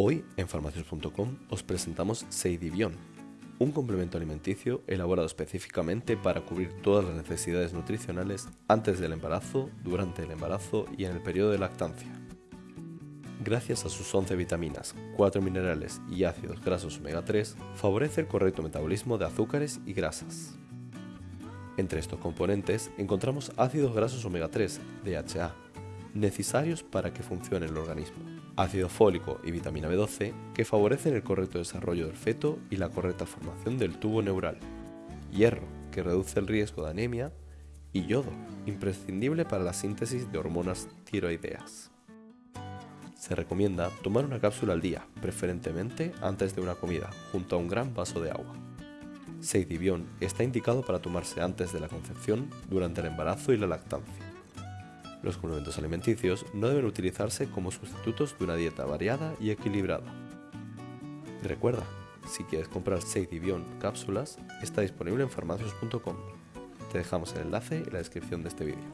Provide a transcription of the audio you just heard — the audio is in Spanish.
Hoy en farmacias.com os presentamos Seidivion, un complemento alimenticio elaborado específicamente para cubrir todas las necesidades nutricionales antes del embarazo, durante el embarazo y en el periodo de lactancia. Gracias a sus 11 vitaminas, 4 minerales y ácidos grasos omega 3, favorece el correcto metabolismo de azúcares y grasas. Entre estos componentes encontramos ácidos grasos omega 3, DHA, necesarios para que funcione el organismo, ácido fólico y vitamina B12 que favorecen el correcto desarrollo del feto y la correcta formación del tubo neural, hierro que reduce el riesgo de anemia y yodo, imprescindible para la síntesis de hormonas tiroideas. Se recomienda tomar una cápsula al día, preferentemente antes de una comida, junto a un gran vaso de agua. Seidivion está indicado para tomarse antes de la concepción, durante el embarazo y la lactancia. Los complementos alimenticios no deben utilizarse como sustitutos de una dieta variada y equilibrada. recuerda, si quieres comprar Seidivion cápsulas, está disponible en farmacios.com. Te dejamos el enlace en la descripción de este vídeo.